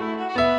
Música